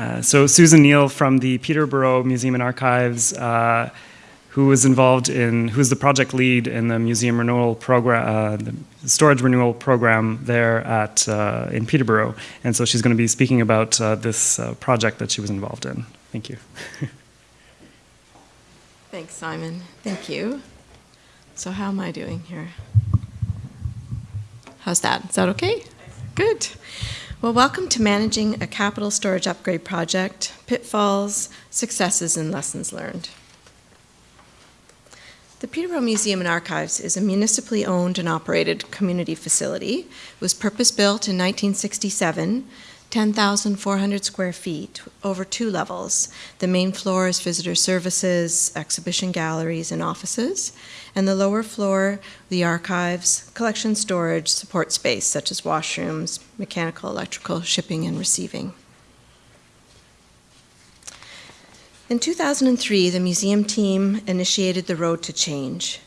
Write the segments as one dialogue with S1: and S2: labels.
S1: Uh, so Susan Neal from the Peterborough Museum and Archives, uh, who was involved in, who's the project lead in the museum renewal program, uh, the storage renewal program there at uh, in Peterborough, and so she's going to be speaking about uh, this project that she was involved in. Thank you.
S2: Thanks, Simon. Thank you. So how am I doing here? How's that? Is that okay? Good. Well, welcome to managing a capital storage upgrade project, pitfalls, successes, and lessons learned. The Peterborough Museum and Archives is a municipally owned and operated community facility. It was purpose-built in 1967 10,400 square feet over two levels. The main floor is visitor services, exhibition galleries, and offices. And the lower floor, the archives, collection storage, support space such as washrooms, mechanical, electrical, shipping, and receiving. In 2003, the museum team initiated the Road to Change.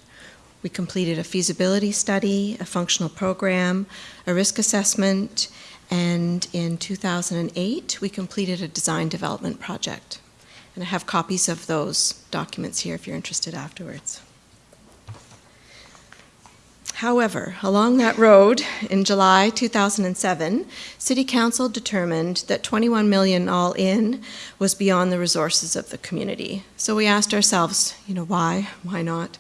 S2: We completed a feasibility study, a functional program, a risk assessment, and in 2008, we completed a design development project. And I have copies of those documents here if you're interested afterwards. However, along that road, in July 2007, City Council determined that 21 million all in was beyond the resources of the community. So we asked ourselves, you know, why? Why not?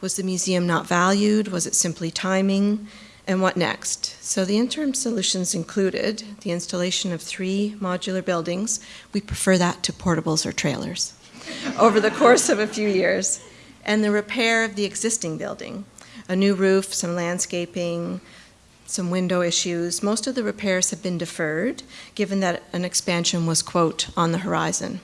S2: Was the museum not valued? Was it simply timing? And what next? So the interim solutions included the installation of three modular buildings. We prefer that to portables or trailers over the course of a few years. And the repair of the existing building. A new roof, some landscaping, some window issues. Most of the repairs have been deferred, given that an expansion was, quote, on the horizon.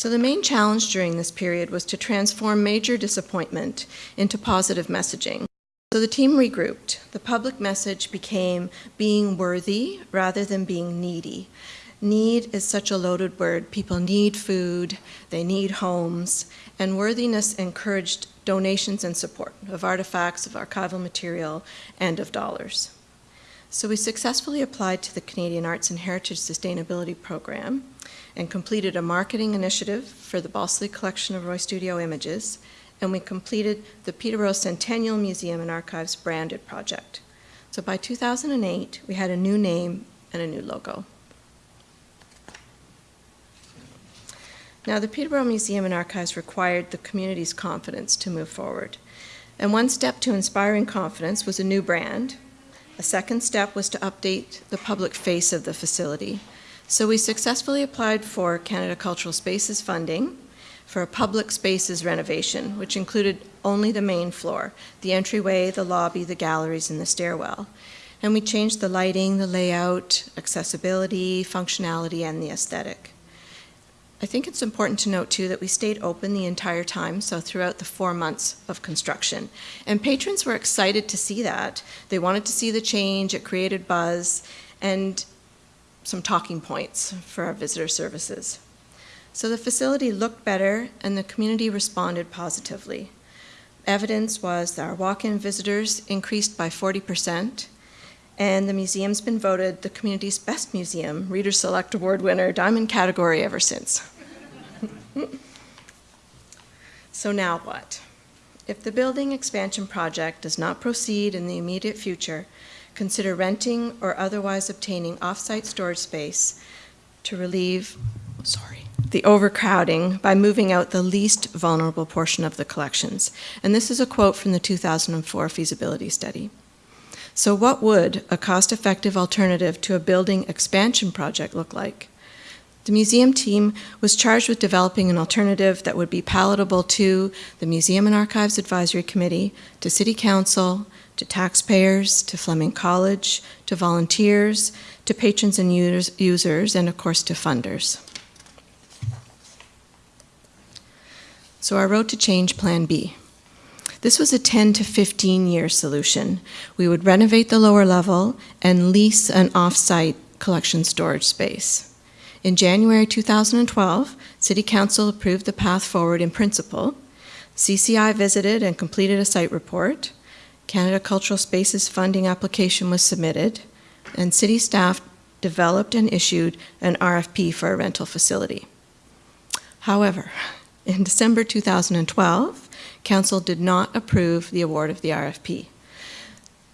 S2: So the main challenge during this period was to transform major disappointment into positive messaging. So the team regrouped. The public message became being worthy rather than being needy. Need is such a loaded word. People need food, they need homes, and worthiness encouraged donations and support of artifacts, of archival material, and of dollars. So we successfully applied to the Canadian Arts and Heritage Sustainability Program and completed a marketing initiative for the Balsillie collection of Roy Studio images, and we completed the Peterborough Centennial Museum and Archives branded project. So by 2008, we had a new name and a new logo. Now, the Peterborough Museum and Archives required the community's confidence to move forward. And one step to inspiring confidence was a new brand. A second step was to update the public face of the facility so we successfully applied for Canada Cultural Spaces funding for a public spaces renovation, which included only the main floor, the entryway, the lobby, the galleries, and the stairwell. And we changed the lighting, the layout, accessibility, functionality, and the aesthetic. I think it's important to note too that we stayed open the entire time, so throughout the four months of construction. And patrons were excited to see that. They wanted to see the change, it created buzz, and some talking points for our visitor services. So the facility looked better and the community responded positively. Evidence was that our walk-in visitors increased by 40%, and the museum's been voted the community's best museum, Reader Select Award winner, Diamond category ever since. so now what? If the building expansion project does not proceed in the immediate future, consider renting or otherwise obtaining off-site storage space to relieve, sorry, the overcrowding by moving out the least vulnerable portion of the collections. And this is a quote from the 2004 feasibility study. So what would a cost-effective alternative to a building expansion project look like? The museum team was charged with developing an alternative that would be palatable to the Museum and Archives Advisory Committee, to City Council, to taxpayers, to Fleming College, to volunteers, to patrons and users, and of course to funders. So our Road to Change Plan B. This was a 10 to 15 year solution. We would renovate the lower level and lease an off-site collection storage space. In January 2012, City Council approved the path forward in principle. CCI visited and completed a site report. Canada Cultural Spaces funding application was submitted, and city staff developed and issued an RFP for a rental facility. However, in December 2012, Council did not approve the award of the RFP.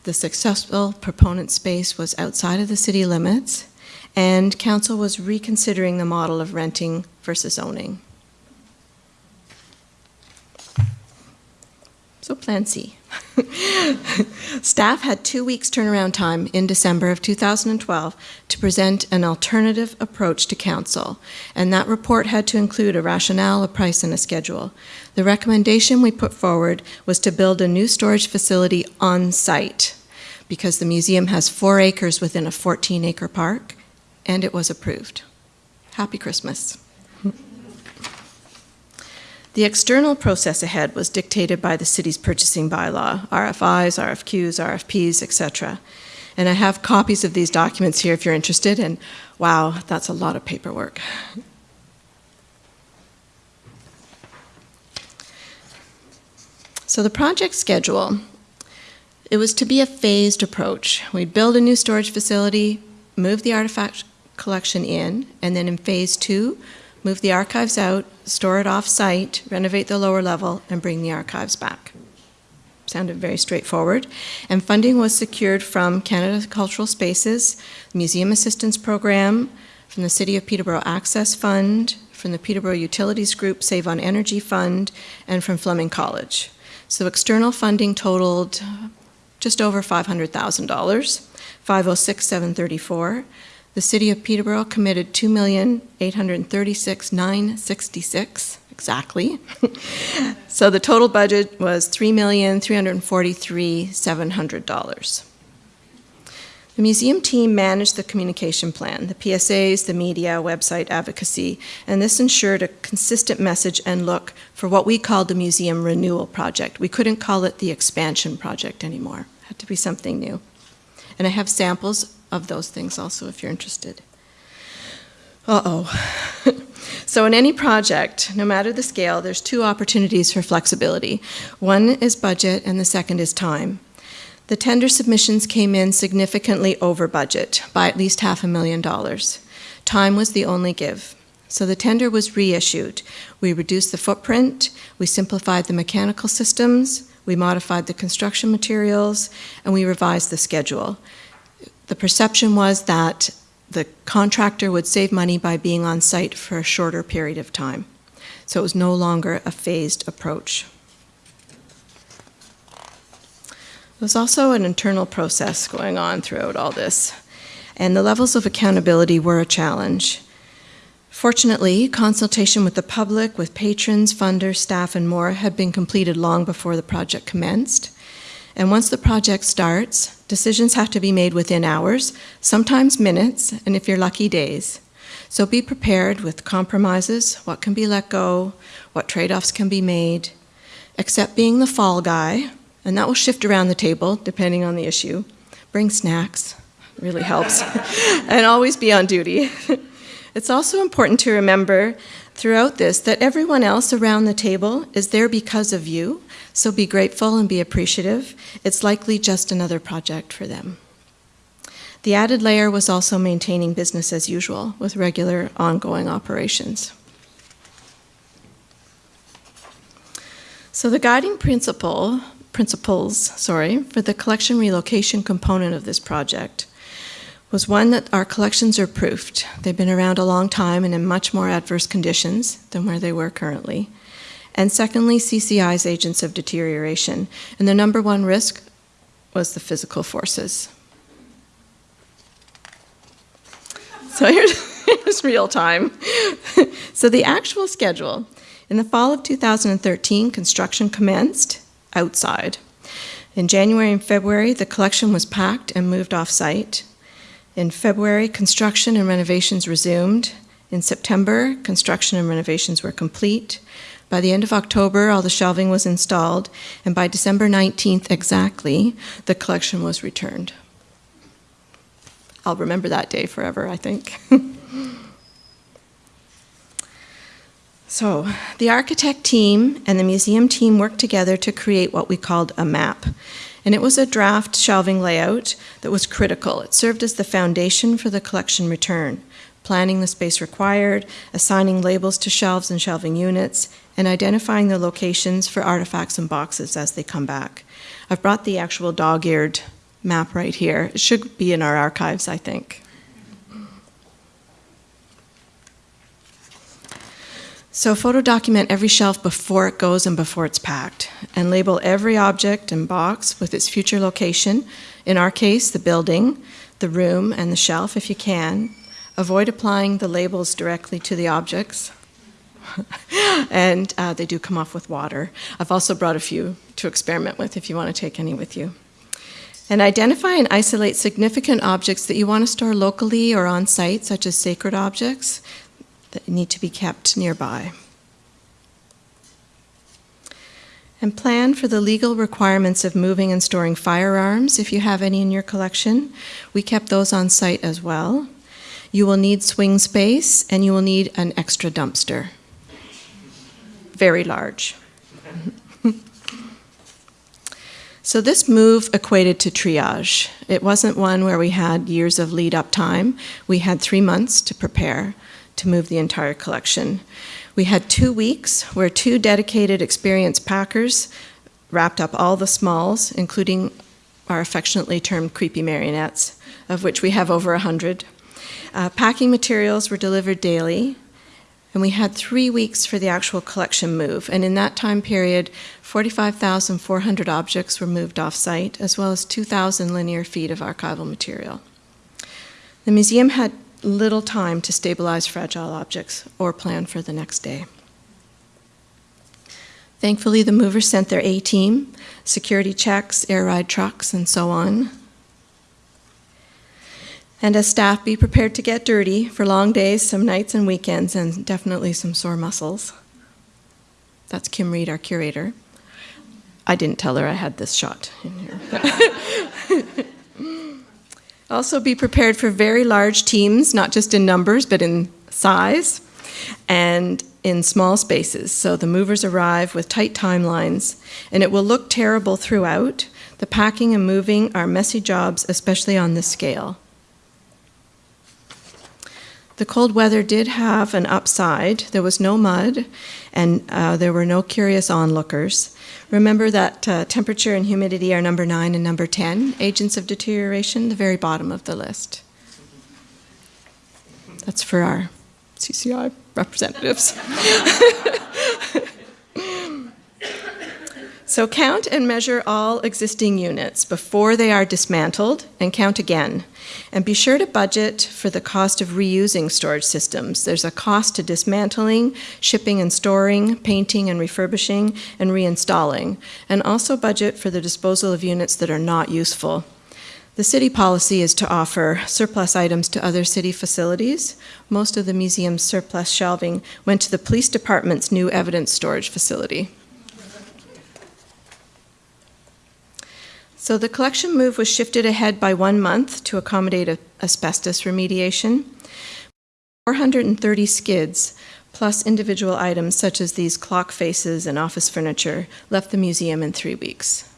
S2: The successful proponent space was outside of the city limits, and Council was reconsidering the model of renting versus owning. So Plan C. Staff had two weeks turnaround time in December of 2012 to present an alternative approach to council, and that report had to include a rationale, a price, and a schedule. The recommendation we put forward was to build a new storage facility on site because the museum has four acres within a 14 acre park, and it was approved. Happy Christmas. The external process ahead was dictated by the city's purchasing bylaw, RFIs, RFQs, RFPs, etc. And I have copies of these documents here if you're interested, and wow, that's a lot of paperwork. So the project schedule, it was to be a phased approach. We'd build a new storage facility, move the artifact collection in, and then in phase two, move the archives out, store it off-site, renovate the lower level, and bring the archives back. Sounded very straightforward. And funding was secured from Canada Cultural Spaces, Museum Assistance Program, from the City of Peterborough Access Fund, from the Peterborough Utilities Group Save on Energy Fund, and from Fleming College. So external funding totaled just over $500,000, 506,734. The City of Peterborough committed 2,836,966 exactly. so the total budget was $3,343,700. The museum team managed the communication plan, the PSAs, the media, website advocacy, and this ensured a consistent message and look for what we called the museum renewal project. We couldn't call it the expansion project anymore. It had to be something new. And I have samples of those things also if you're interested. Uh-oh. so in any project, no matter the scale, there's two opportunities for flexibility. One is budget and the second is time. The tender submissions came in significantly over budget by at least half a million dollars. Time was the only give. So the tender was reissued. We reduced the footprint, we simplified the mechanical systems, we modified the construction materials, and we revised the schedule. The perception was that the contractor would save money by being on site for a shorter period of time. So it was no longer a phased approach. There was also an internal process going on throughout all this, and the levels of accountability were a challenge. Fortunately, consultation with the public, with patrons, funders, staff, and more had been completed long before the project commenced. And once the project starts, decisions have to be made within hours, sometimes minutes, and if you're lucky, days. So be prepared with compromises, what can be let go, what trade offs can be made. Accept being the fall guy, and that will shift around the table depending on the issue. Bring snacks, really helps, and always be on duty. it's also important to remember throughout this that everyone else around the table is there because of you, so be grateful and be appreciative. It's likely just another project for them. The added layer was also maintaining business as usual with regular ongoing operations. So the guiding principle principles, sorry, for the collection relocation component of this project was one that our collections are proofed. They've been around a long time and in much more adverse conditions than where they were currently. And secondly, CCI's agents of deterioration. And the number one risk was the physical forces. So here's, here's real time. so the actual schedule. In the fall of 2013, construction commenced outside. In January and February, the collection was packed and moved off site. In February, construction and renovations resumed. In September, construction and renovations were complete. By the end of October, all the shelving was installed, and by December 19th exactly, the collection was returned. I'll remember that day forever, I think. So, the architect team and the museum team worked together to create what we called a map. And it was a draft shelving layout that was critical. It served as the foundation for the collection return, planning the space required, assigning labels to shelves and shelving units, and identifying the locations for artifacts and boxes as they come back. I've brought the actual dog-eared map right here. It should be in our archives, I think. So photo document every shelf before it goes and before it's packed, and label every object and box with its future location, in our case, the building, the room, and the shelf if you can. Avoid applying the labels directly to the objects. and uh, they do come off with water. I've also brought a few to experiment with if you want to take any with you. And identify and isolate significant objects that you want to store locally or on site, such as sacred objects that need to be kept nearby. And plan for the legal requirements of moving and storing firearms if you have any in your collection. We kept those on site as well. You will need swing space and you will need an extra dumpster. Very large. So this move equated to triage. It wasn't one where we had years of lead up time. We had three months to prepare to move the entire collection. We had two weeks where two dedicated experienced packers wrapped up all the smalls, including our affectionately termed creepy marionettes, of which we have over a hundred. Uh, packing materials were delivered daily, and we had three weeks for the actual collection move. And in that time period, 45,400 objects were moved off site, as well as 2,000 linear feet of archival material. The museum had little time to stabilize fragile objects or plan for the next day. Thankfully, the movers sent their A team, security checks, air ride trucks, and so on, and as staff, be prepared to get dirty for long days, some nights and weekends, and definitely some sore muscles. That's Kim Reed, our curator. I didn't tell her I had this shot in here. also, be prepared for very large teams, not just in numbers, but in size and in small spaces. So the movers arrive with tight timelines, and it will look terrible throughout. The packing and moving are messy jobs, especially on this scale. The cold weather did have an upside. There was no mud, and uh, there were no curious onlookers. Remember that uh, temperature and humidity are number nine and number 10, agents of deterioration, the very bottom of the list. That's for our CCI representatives. so count and measure all existing units before they are dismantled and count again. And be sure to budget for the cost of reusing storage systems. There's a cost to dismantling, shipping and storing, painting and refurbishing, and reinstalling. And also budget for the disposal of units that are not useful. The city policy is to offer surplus items to other city facilities. Most of the museum's surplus shelving went to the police department's new evidence storage facility. So the collection move was shifted ahead by one month to accommodate a, asbestos remediation. 430 skids, plus individual items such as these clock faces and office furniture, left the museum in three weeks.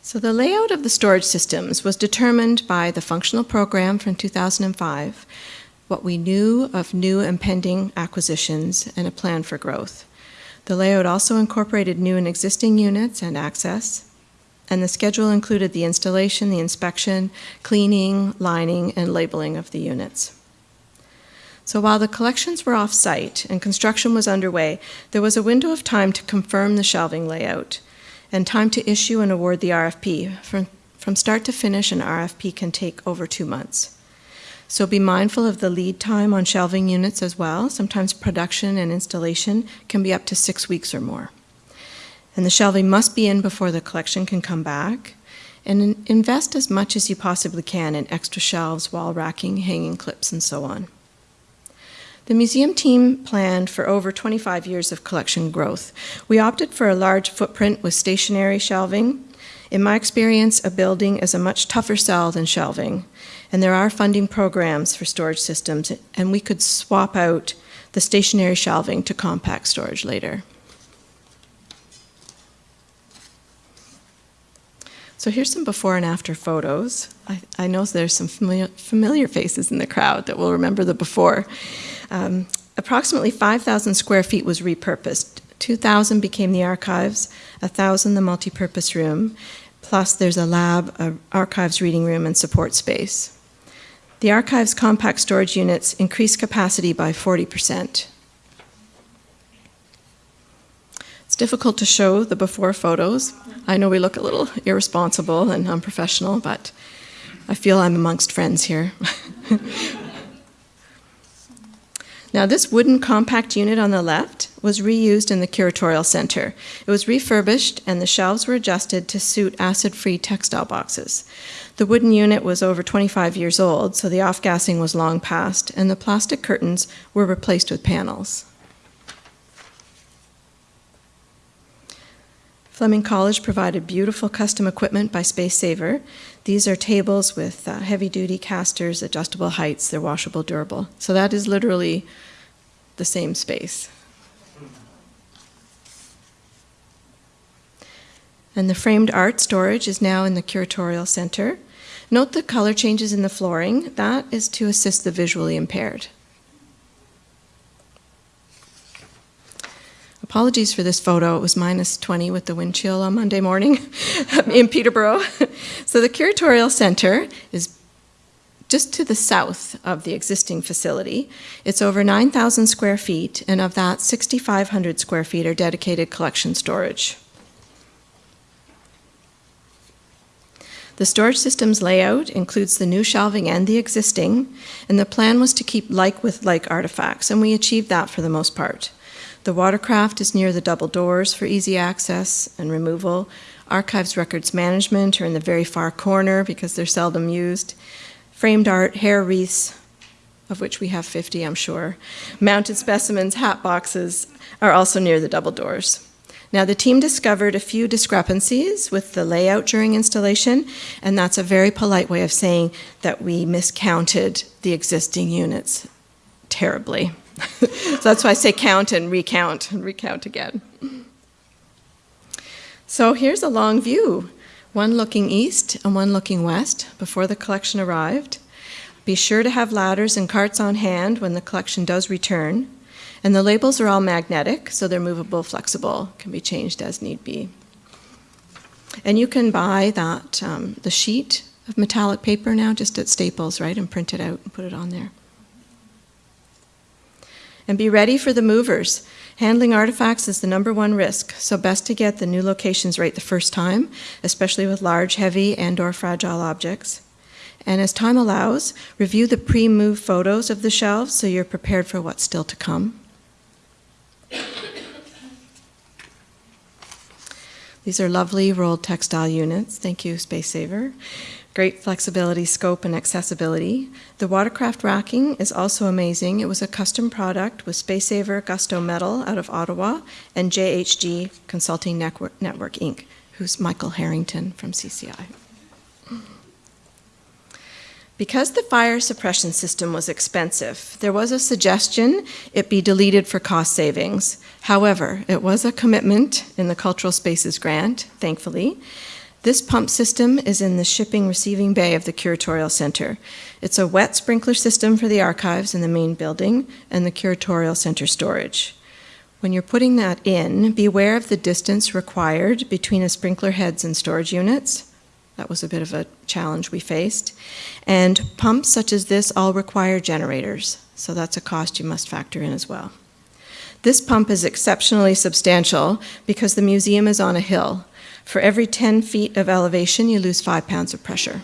S2: So the layout of the storage systems was determined by the functional program from 2005, what we knew of new impending acquisitions, and a plan for growth. The layout also incorporated new and existing units and access, and the schedule included the installation, the inspection, cleaning, lining, and labeling of the units. So while the collections were off-site and construction was underway, there was a window of time to confirm the shelving layout and time to issue and award the RFP. From, from start to finish, an RFP can take over two months. So be mindful of the lead time on shelving units as well. Sometimes production and installation can be up to six weeks or more. And the shelving must be in before the collection can come back. And invest as much as you possibly can in extra shelves, wall racking, hanging clips, and so on. The museum team planned for over 25 years of collection growth. We opted for a large footprint with stationary shelving. In my experience, a building is a much tougher sell than shelving and there are funding programs for storage systems, and we could swap out the stationary shelving to compact storage later. So here's some before and after photos. I, I know there's some familiar, familiar faces in the crowd that will remember the before. Um, approximately 5,000 square feet was repurposed. 2,000 became the archives, 1,000 the multipurpose room, plus there's a lab, a archives reading room, and support space. The archives compact storage units increased capacity by 40%. It's difficult to show the before photos. I know we look a little irresponsible and unprofessional, but I feel I'm amongst friends here. now, this wooden compact unit on the left was reused in the curatorial center. It was refurbished and the shelves were adjusted to suit acid-free textile boxes. The wooden unit was over 25 years old, so the off-gassing was long past, and the plastic curtains were replaced with panels. Fleming College provided beautiful custom equipment by Space Saver. These are tables with uh, heavy duty casters, adjustable heights, they're washable, durable. So that is literally the same space. And the framed art storage is now in the curatorial center. Note the color changes in the flooring. That is to assist the visually impaired. Apologies for this photo. It was minus 20 with the wind chill on Monday morning in Peterborough. so the curatorial center is just to the south of the existing facility. It's over 9,000 square feet, and of that, 6,500 square feet are dedicated collection storage. The storage system's layout includes the new shelving and the existing, and the plan was to keep like with like artifacts, and we achieved that for the most part. The watercraft is near the double doors for easy access and removal. Archives records management are in the very far corner because they're seldom used. Framed art, hair wreaths, of which we have 50, I'm sure. Mounted specimens, hat boxes are also near the double doors. Now, the team discovered a few discrepancies with the layout during installation, and that's a very polite way of saying that we miscounted the existing units terribly. so that's why I say count and recount and recount again. So here's a long view, one looking east and one looking west before the collection arrived. Be sure to have ladders and carts on hand when the collection does return. And the labels are all magnetic, so they're movable, flexible, can be changed as need be. And you can buy that, um, the sheet of metallic paper now just at Staples, right, and print it out and put it on there. And be ready for the movers. Handling artifacts is the number one risk, so best to get the new locations right the first time, especially with large, heavy, and or fragile objects. And as time allows, review the pre-move photos of the shelves so you're prepared for what's still to come. These are lovely rolled textile units. Thank you, Space Saver. Great flexibility, scope, and accessibility. The watercraft racking is also amazing. It was a custom product with Space Saver Gusto Metal out of Ottawa and JHG Consulting Network, Network Inc., who's Michael Harrington from CCI. Because the fire suppression system was expensive, there was a suggestion it be deleted for cost savings. However, it was a commitment in the Cultural Spaces grant, thankfully, this pump system is in the shipping receiving bay of the curatorial center. It's a wet sprinkler system for the archives in the main building and the curatorial center storage. When you're putting that in, beware of the distance required between the sprinkler heads and storage units. That was a bit of a challenge we faced. And pumps such as this all require generators, so that's a cost you must factor in as well. This pump is exceptionally substantial because the museum is on a hill. For every 10 feet of elevation, you lose five pounds of pressure.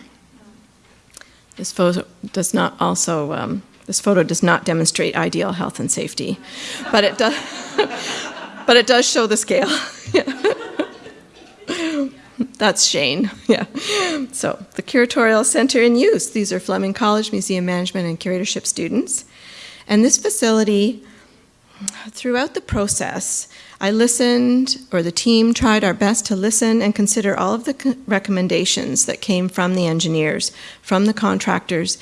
S2: This photo does not also, um, this photo does not demonstrate ideal health and safety, but it does, but it does show the scale. That's Shane, yeah. So the curatorial center in use. These are Fleming College Museum Management and Curatorship students. And this facility, throughout the process, I listened, or the team tried our best to listen and consider all of the recommendations that came from the engineers, from the contractors,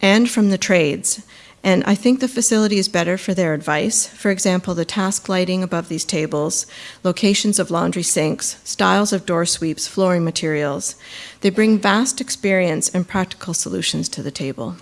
S2: and from the trades. And I think the facility is better for their advice. For example, the task lighting above these tables, locations of laundry sinks, styles of door sweeps, flooring materials. They bring vast experience and practical solutions to the table.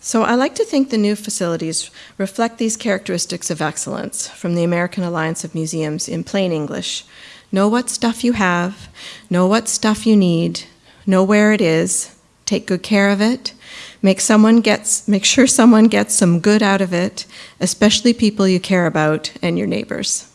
S2: So I like to think the new facilities reflect these characteristics of excellence from the American Alliance of Museums in plain English. Know what stuff you have, know what stuff you need, know where it is, take good care of it, make someone gets make sure someone gets some good out of it, especially people you care about and your neighbors.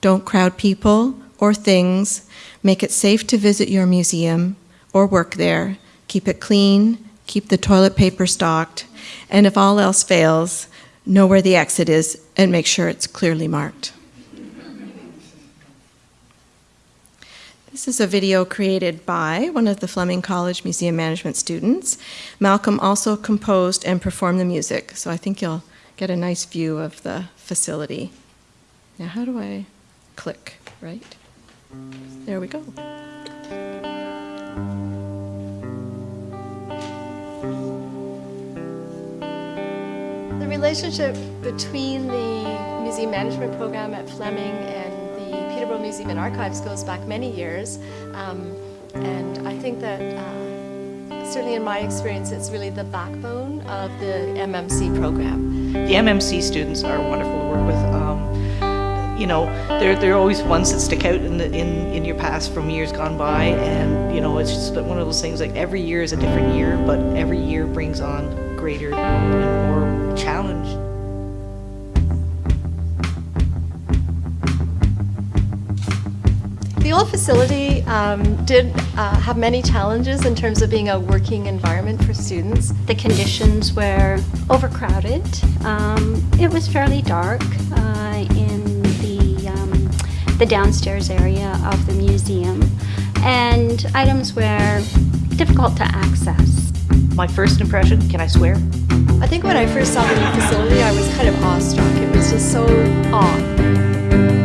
S2: Don't crowd people or things, make it safe to visit your museum or work there, keep it clean, keep the toilet paper stocked, and if all else fails, know where the exit is and make sure it's clearly marked. This is a video created by one of the Fleming College Museum Management students. Malcolm also composed and performed the music, so I think you'll get a nice view of the facility. Now, how do I click, right? There we go.
S3: The relationship between the museum management program at Fleming and Museum and Archives goes back many years. Um, and I think that uh, certainly in my experience, it's really the backbone of the MMC program.
S4: The MMC students are wonderful to work with. Um, you know, they're, they're always ones that stick out in, the, in, in your past from years gone by. And, you know, it's just one of those things like every year is a different year, but every year brings on greater and more challenge.
S3: The facility um, did uh, have many challenges in terms of being a working environment for students.
S5: The conditions were overcrowded. Um, it was fairly dark uh, in the, um, the downstairs area of the museum, and items were difficult to access.
S4: My first impression, can I swear?
S3: I think when I first saw the new facility, I was kind of awestruck. It was just so awe.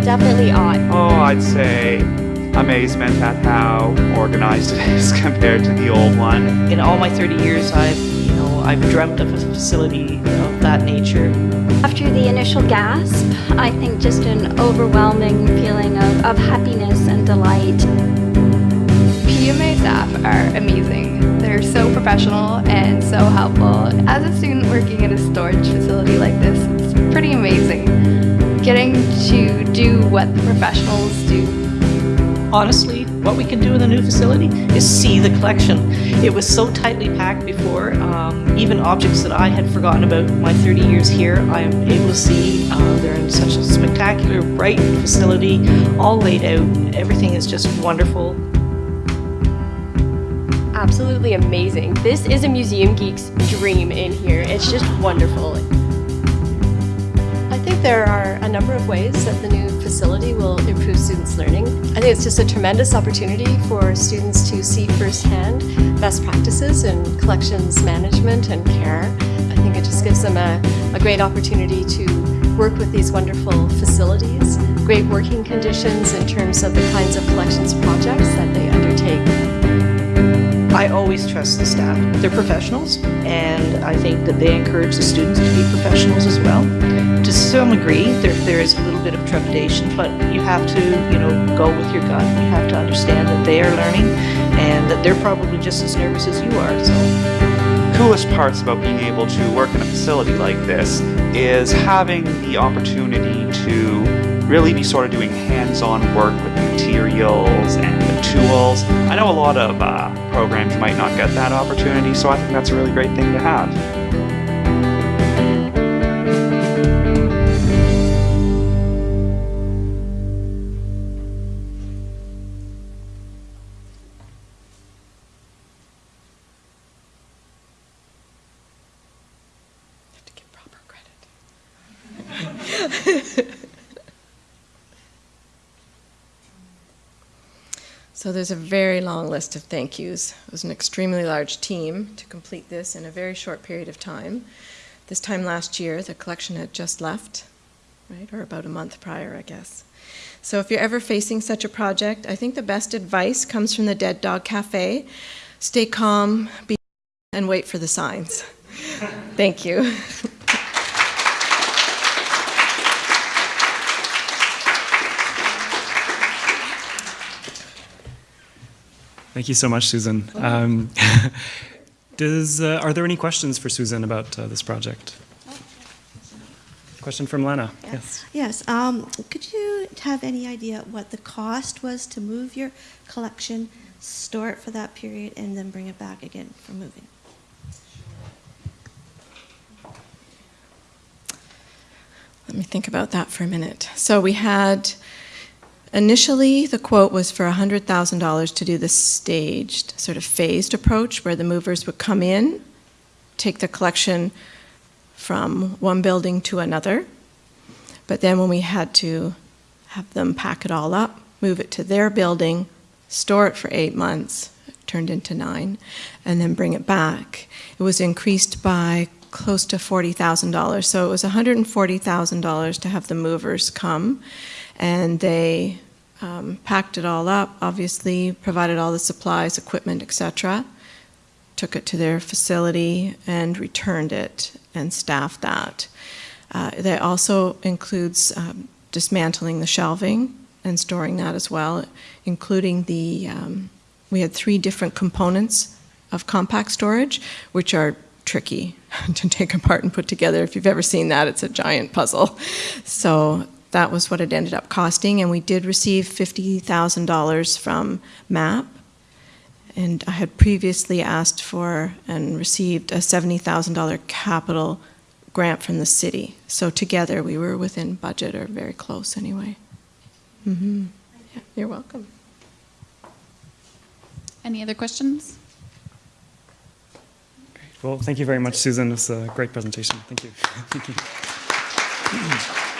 S3: Definitely awe.
S6: Oh, I'd say amazement at how organized it is compared to the old one.
S4: In all my 30 years, I've, you know, I've dreamt of a facility of that nature.
S5: After the initial gasp, I think just an overwhelming feeling of, of happiness and delight.
S7: PMA staff are amazing. They're so professional and so helpful. As a student working in a storage facility like this, it's pretty amazing. Getting to do what the professionals do.
S4: Honestly, what we can do in the new facility is see the collection. It was so tightly packed before, um, even objects that I had forgotten about my 30 years here, I am able to see. Uh, they're in such a spectacular, bright facility, all laid out. Everything is just wonderful.
S8: absolutely amazing. This is a museum geek's dream in here. It's just wonderful.
S3: I think there are a number of ways that the new facility will improve students' learning. I think it's just a tremendous opportunity for students to see firsthand best practices in collections management and care. I think it just gives them a, a great opportunity to work with these wonderful facilities, great working conditions in terms of the kinds of collections projects that they undertake.
S4: I always trust the staff. They're professionals, and I think that they encourage the students to be professionals as well. To some degree, there, there is a little bit of trepidation, but you have to, you know, go with your gut. You have to understand that they are learning, and that they're probably just as nervous as you are. So,
S6: Coolest parts about being able to work in a facility like this is having the opportunity to really be sort of doing hands-on work with materials and the tools. I know a lot of uh, programs might not get that opportunity, so I think that's a really great thing to
S2: have. to give proper credit. so there's a very long list of thank yous. It was an extremely large team to complete this in a very short period of time. This time last year, the collection had just left, right, or about a month prior, I guess. So if you're ever facing such a project, I think the best advice comes from the Dead Dog Cafe. stay calm, be, and wait for the signs. Thank you.
S1: Thank you so much, Susan. Um, does, uh, are there any questions for Susan about uh, this project? Question from Lena. Yes.
S9: Yes, um, could you have any idea what the cost was to move your collection, store it for that period, and then bring it back again for moving?
S2: Let me think about that for a minute. So we had, initially, the quote was for $100,000 to do the staged, sort of phased approach where the movers would come in, take the collection from one building to another. But then when we had to have them pack it all up, move it to their building, store it for eight months, turned into nine, and then bring it back, it was increased by close to $40,000. So it was $140,000 to have the movers come, and they um, packed it all up, obviously, provided all the supplies, equipment, etc., took it to their facility and returned it and staffed that. Uh, that also includes um, dismantling the shelving and storing that as well, including the, um, we had three different components of compact storage, which are tricky to take apart and put together. If you've ever seen that, it's a giant puzzle. So that was what it ended up costing, and we did receive $50,000 from MAP. And I had previously asked for and received a $70,000 capital grant from the city. So together, we were within budget or very close anyway. hmm Yeah, you're welcome.
S10: Any other questions?
S1: Well, thank you very much, Susan. It was a great presentation. Thank you. Thank you.